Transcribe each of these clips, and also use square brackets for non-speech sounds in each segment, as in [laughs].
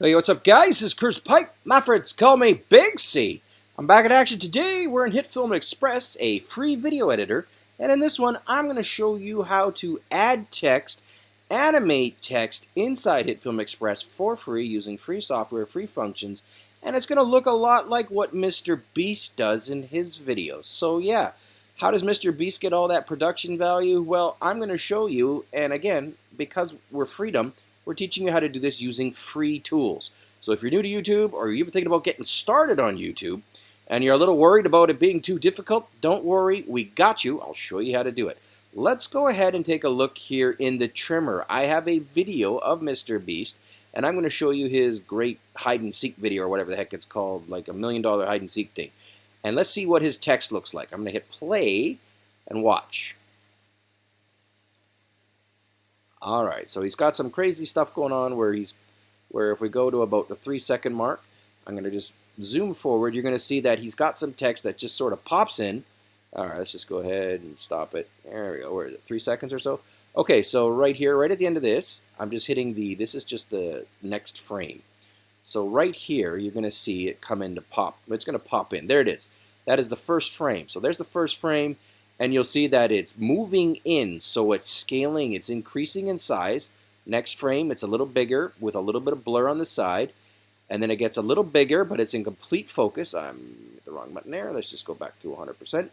Hey, what's up, guys? This is Chris Pike. My friends call me Big C. I'm back in action today. We're in HitFilm Express, a free video editor. And in this one, I'm going to show you how to add text, animate text inside HitFilm Express for free using free software, free functions. And it's going to look a lot like what Mr. Beast does in his videos. So yeah, how does Mr. Beast get all that production value? Well, I'm going to show you. And again, because we're freedom, we're teaching you how to do this using free tools. So if you're new to YouTube or you're even thinking about getting started on YouTube and you're a little worried about it being too difficult, don't worry, we got you. I'll show you how to do it. Let's go ahead and take a look here in the trimmer. I have a video of Mr. Beast and I'm going to show you his great hide and seek video or whatever the heck it's called, like a million dollar hide and seek thing. And let's see what his text looks like. I'm going to hit play and watch. All right, so he's got some crazy stuff going on where he's, where if we go to about the three second mark, I'm going to just zoom forward. You're going to see that he's got some text that just sort of pops in. All right, let's just go ahead and stop it. There we go. Where is it? Three seconds or so? Okay, so right here, right at the end of this, I'm just hitting the, this is just the next frame. So right here, you're going to see it come into pop. It's going to pop in. There it is. That is the first frame. So there's the first frame and you'll see that it's moving in so it's scaling it's increasing in size. Next frame it's a little bigger with a little bit of blur on the side and then it gets a little bigger but it's in complete focus. I'm the wrong button there. Let's just go back to 100%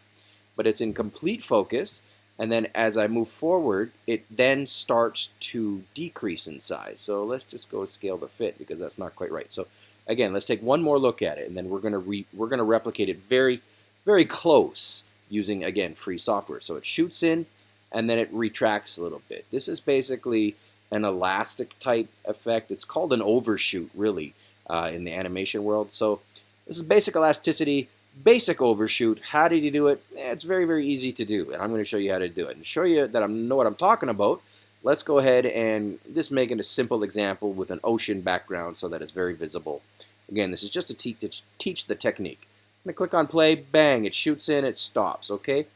but it's in complete focus and then as I move forward it then starts to decrease in size. So let's just go scale the fit because that's not quite right. So again let's take one more look at it and then we're gonna we're gonna replicate it very very close using, again, free software. So it shoots in and then it retracts a little bit. This is basically an elastic type effect. It's called an overshoot, really, uh, in the animation world. So this is basic elasticity, basic overshoot. How did you do it? Eh, it's very, very easy to do, and I'm going to show you how to do it. And show you that I know what I'm talking about, let's go ahead and just make it a simple example with an ocean background so that it's very visible. Again, this is just to teach, teach the technique. To click on play, bang, it shoots in, it stops, okay?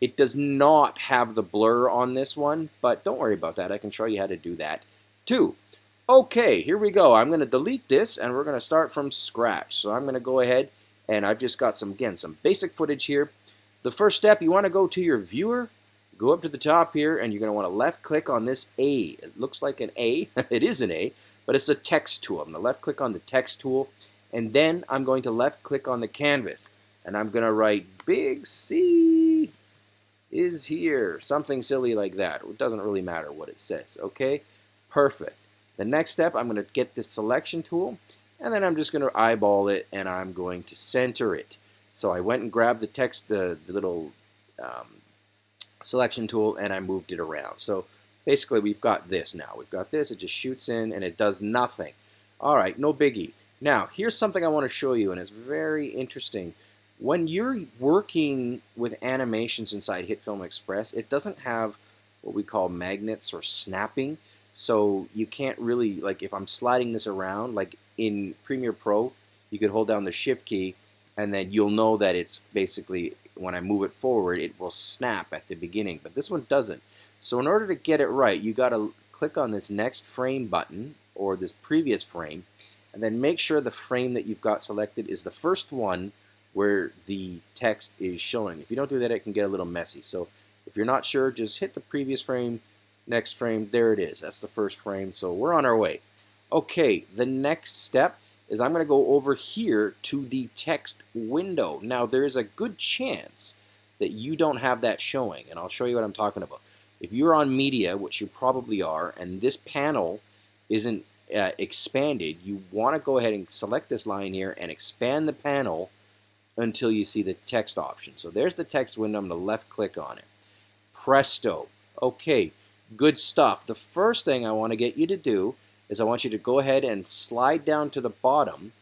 It does not have the blur on this one, but don't worry about that. I can show you how to do that too. Okay, here we go. I'm going to delete this and we're going to start from scratch. So I'm going to go ahead and I've just got some, again, some basic footage here. The first step, you want to go to your viewer, go up to the top here, and you're going to want to left click on this A. It looks like an A. [laughs] it is an A, but it's a text tool. I'm going to left click on the text tool and then I'm going to left click on the canvas and I'm going to write big C is here. Something silly like that. It doesn't really matter what it says. Okay, perfect. The next step, I'm going to get this selection tool and then I'm just going to eyeball it and I'm going to center it. So I went and grabbed the text, the, the little um, selection tool and I moved it around. So basically we've got this now. We've got this, it just shoots in and it does nothing. All right, no biggie. Now, here's something I want to show you, and it's very interesting. When you're working with animations inside HitFilm Express, it doesn't have what we call magnets or snapping. So you can't really, like if I'm sliding this around, like in Premiere Pro, you could hold down the Shift key and then you'll know that it's basically, when I move it forward, it will snap at the beginning. But this one doesn't. So in order to get it right, you got to click on this next frame button or this previous frame and then make sure the frame that you've got selected is the first one where the text is showing. If you don't do that, it can get a little messy. So if you're not sure, just hit the previous frame, next frame, there it is. That's the first frame, so we're on our way. Okay, the next step is I'm going to go over here to the text window. Now, there's a good chance that you don't have that showing, and I'll show you what I'm talking about. If you're on media, which you probably are, and this panel isn't uh, expanded, you want to go ahead and select this line here and expand the panel until you see the text option. So there's the text window. I'm going to left click on it. Presto. Okay, good stuff. The first thing I want to get you to do is I want you to go ahead and slide down to the bottom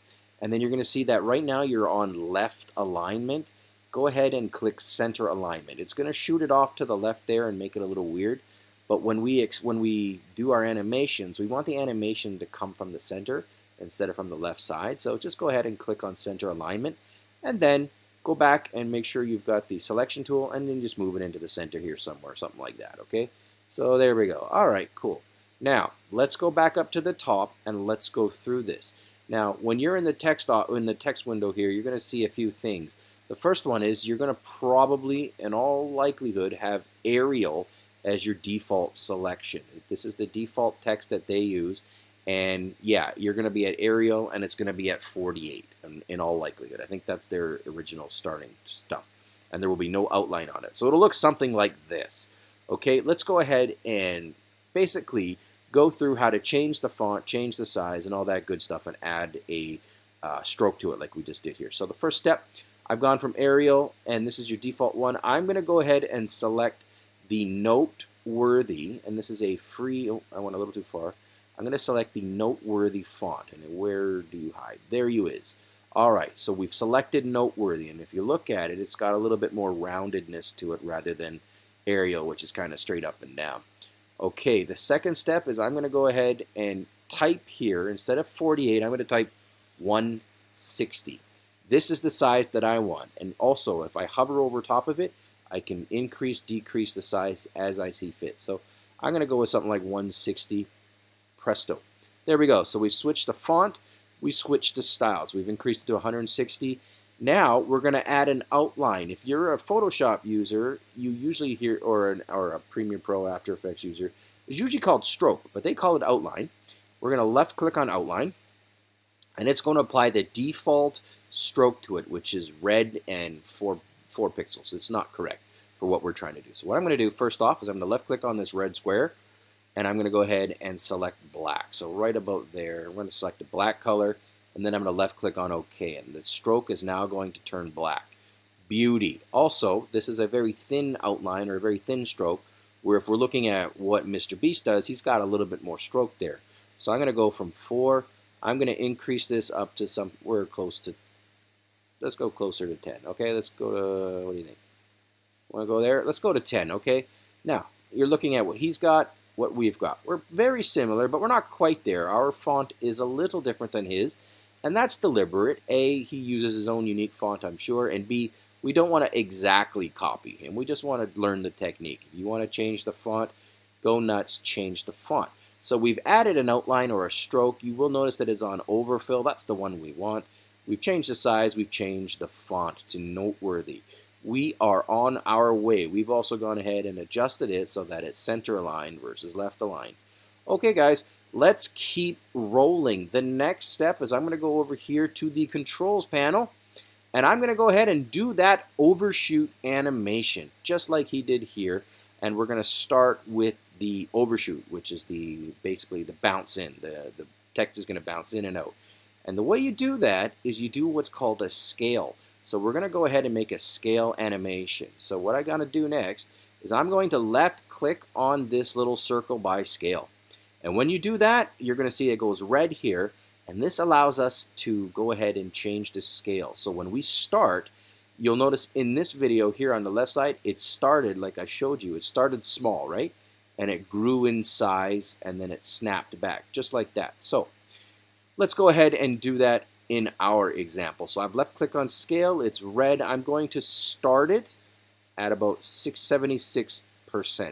and then you're going to see that right now you're on left alignment. Go ahead and click center alignment. It's going to shoot it off to the left there and make it a little weird. But when we when we do our animations, we want the animation to come from the center instead of from the left side. So just go ahead and click on center alignment and then go back and make sure you've got the selection tool and then just move it into the center here somewhere, something like that, okay? So there we go. All right, cool. Now, let's go back up to the top and let's go through this. Now, when you're in the text in the text window here, you're going to see a few things. The first one is you're going to probably, in all likelihood, have Arial as your default selection. This is the default text that they use. And yeah, you're going to be at Arial and it's going to be at 48 in, in all likelihood. I think that's their original starting stuff. And there will be no outline on it. So it'll look something like this. Okay, let's go ahead and basically go through how to change the font, change the size, and all that good stuff, and add a uh, stroke to it like we just did here. So the first step, I've gone from Arial, and this is your default one. I'm going to go ahead and select the Noteworthy, and this is a free, oh, I went a little too far. I'm going to select the Noteworthy font, and where do you hide? There you is. All right, so we've selected Noteworthy, and if you look at it, it's got a little bit more roundedness to it rather than Arial, which is kind of straight up and down. Okay, the second step is I'm going to go ahead and type here, instead of 48, I'm going to type 160. This is the size that I want. And also, if I hover over top of it, I can increase, decrease the size as I see fit. So I'm going to go with something like 160. Presto. There we go. So we switched the font. We switched the styles. We've increased it to 160. Now we're going to add an outline. If you're a Photoshop user, you usually hear, or, an, or a Premiere Pro After Effects user, it's usually called stroke, but they call it outline. We're going to left click on outline, and it's going to apply the default stroke to it, which is red and four, four pixels. It's not correct for what we're trying to do. So what I'm going to do first off is I'm going to left click on this red square, and I'm going to go ahead and select black. So right about there, I'm going to select a black color, and then I'm going to left click on OK and the stroke is now going to turn black. Beauty. Also, this is a very thin outline or a very thin stroke where if we're looking at what Mr. Beast does, he's got a little bit more stroke there. So I'm going to go from 4, I'm going to increase this up to somewhere close to, let's go closer to 10. Okay, let's go to, what do you think? Want to go there? Let's go to 10, okay? Now, you're looking at what he's got, what we've got. We're very similar, but we're not quite there. Our font is a little different than his. And that's deliberate. A, he uses his own unique font, I'm sure. And B, we don't want to exactly copy him. We just want to learn the technique. If you want to change the font, go nuts, change the font. So we've added an outline or a stroke. You will notice that it's on overfill. That's the one we want. We've changed the size. We've changed the font to noteworthy. We are on our way. We've also gone ahead and adjusted it so that it's center aligned versus left aligned. Okay, guys, Let's keep rolling. The next step is I'm going to go over here to the controls panel and I'm going to go ahead and do that overshoot animation just like he did here and we're going to start with the overshoot which is the basically the bounce in the, the text is going to bounce in and out and the way you do that is you do what's called a scale so we're going to go ahead and make a scale animation so what I got to do next is I'm going to left click on this little circle by scale and when you do that, you're going to see it goes red here. And this allows us to go ahead and change the scale. So when we start, you'll notice in this video here on the left side, it started, like I showed you, it started small, right? And it grew in size and then it snapped back, just like that. So let's go ahead and do that in our example. So I've left click on scale, it's red. I'm going to start it at about 676%.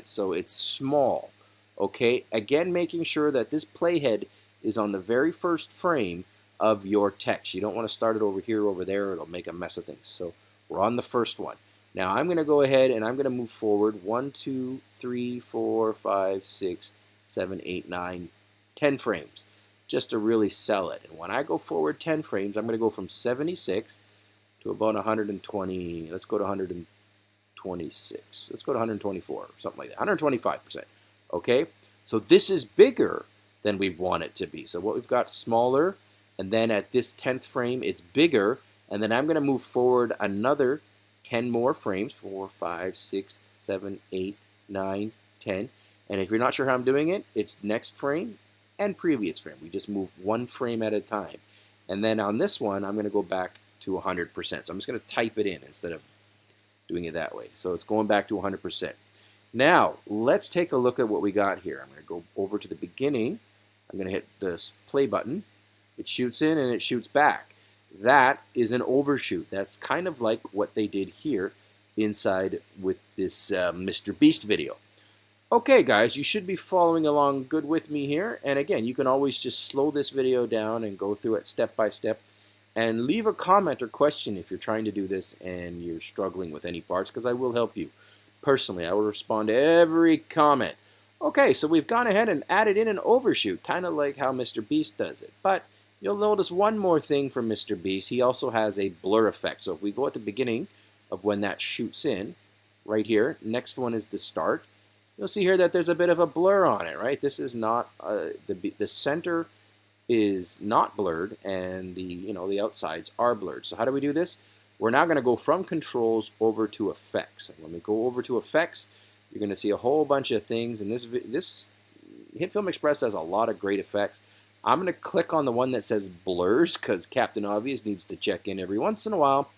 So it's small. Okay, again, making sure that this playhead is on the very first frame of your text. You don't want to start it over here, over there. It'll make a mess of things. So we're on the first one. Now I'm going to go ahead and I'm going to move forward one, two, three, four, five, six, seven, eight, nine, ten frames just to really sell it. And when I go forward 10 frames, I'm going to go from 76 to about 120. Let's go to 126. Let's go to 124 something like that. 125%. Okay, so this is bigger than we want it to be. So what we've got smaller, and then at this 10th frame, it's bigger, and then I'm going to move forward another 10 more frames, 4, 5, 6, 7, 8, 9, 10. And if you're not sure how I'm doing it, it's next frame and previous frame. We just move one frame at a time. And then on this one, I'm going to go back to 100%. So I'm just going to type it in instead of doing it that way. So it's going back to 100%. Now, let's take a look at what we got here. I'm going to go over to the beginning. I'm going to hit this play button. It shoots in and it shoots back. That is an overshoot. That's kind of like what they did here inside with this uh, Mr. Beast video. Okay, guys, you should be following along good with me here. And again, you can always just slow this video down and go through it step by step. And leave a comment or question if you're trying to do this and you're struggling with any parts, because I will help you. Personally, I will respond to every comment. Okay, so we've gone ahead and added in an overshoot, kind of like how Mr. Beast does it. But you'll notice one more thing from Mr. Beast. He also has a blur effect. So if we go at the beginning of when that shoots in, right here, next one is the start you'll see here that there's a bit of a blur on it, right? This is not, uh, the, the center is not blurred and the, you know, the outsides are blurred. So how do we do this? We're now going to go from controls over to effects. And when we go over to effects, you're going to see a whole bunch of things. And this, this HitFilm Express has a lot of great effects. I'm going to click on the one that says blurs because Captain Obvious needs to check in every once in a while.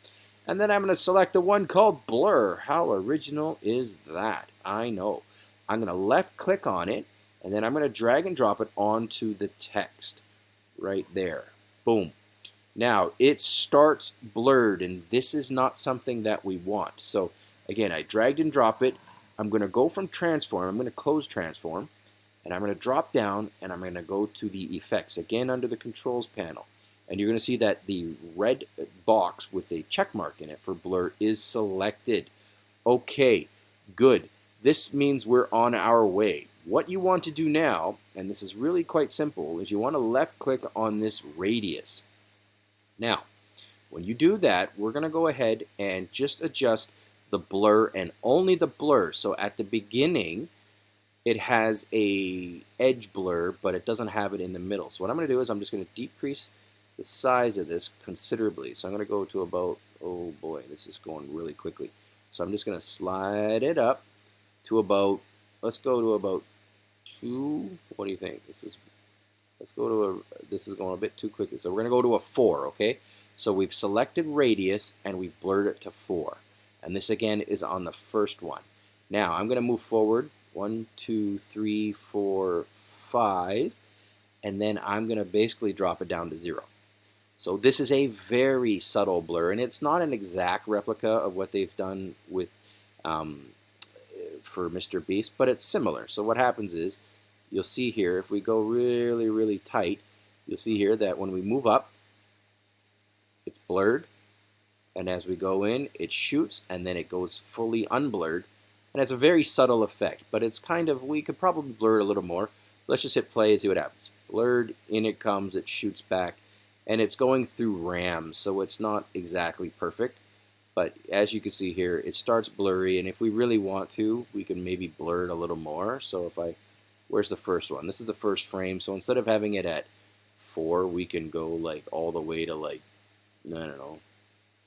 And then I'm going to select the one called blur. How original is that? I know. I'm going to left click on it, and then I'm going to drag and drop it onto the text right there. Boom. Now, it starts blurred, and this is not something that we want. So, again, I dragged and drop it. I'm going to go from transform. I'm going to close transform, and I'm going to drop down, and I'm going to go to the effects, again under the controls panel. And you're going to see that the red box with a check mark in it for blur is selected. Okay, good. This means we're on our way. What you want to do now, and this is really quite simple, is you want to left click on this radius. Now, when you do that, we're going to go ahead and just adjust the blur and only the blur. So at the beginning, it has a edge blur, but it doesn't have it in the middle. So what I'm going to do is I'm just going to decrease the size of this considerably. So I'm going to go to about, oh boy, this is going really quickly. So I'm just going to slide it up to about, let's go to about two, what do you think? This is, let's go to a, this is going a bit too quickly. So we're going to go to a four, okay? So we've selected radius and we've blurred it to four. And this again is on the first one. Now I'm going to move forward, one, two, three, four, five, and then I'm going to basically drop it down to zero. So this is a very subtle blur, and it's not an exact replica of what they've done with um, for Mr. Beast, but it's similar. So what happens is, you'll see here, if we go really, really tight, you'll see here that when we move up, it's blurred. And as we go in, it shoots, and then it goes fully unblurred. And it's a very subtle effect, but it's kind of, we could probably blur it a little more. Let's just hit play and see what happens. Blurred, in it comes, it shoots back, and it's going through RAM, so it's not exactly perfect. But as you can see here, it starts blurry, and if we really want to, we can maybe blur it a little more. So if I, where's the first one? This is the first frame, so instead of having it at 4, we can go like all the way to like, I don't know,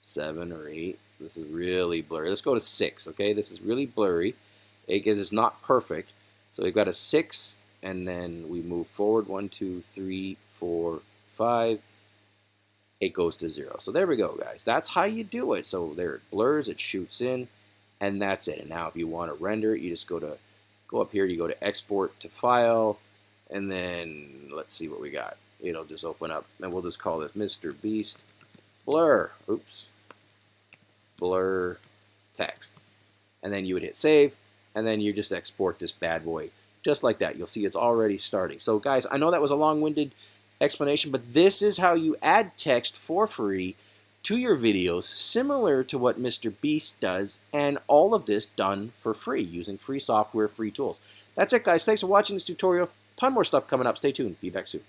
7 or 8. This is really blurry. Let's go to 6, okay? This is really blurry. It is not perfect. So we've got a 6, and then we move forward, 1, 2, 3, 4, 5, it goes to zero. So there we go, guys. That's how you do it. So there it blurs, it shoots in, and that's it. And now if you want to render it, you just go to go up here, you go to export to file, and then let's see what we got. It'll just open up, and we'll just call this Mr. Beast blur. Oops. Blur text. And then you would hit save, and then you just export this bad boy just like that. You'll see it's already starting. So guys, I know that was a long-winded explanation, but this is how you add text for free to your videos, similar to what Mr. Beast does, and all of this done for free using free software, free tools. That's it, guys. Thanks for watching this tutorial. Ton more stuff coming up. Stay tuned. Be back soon.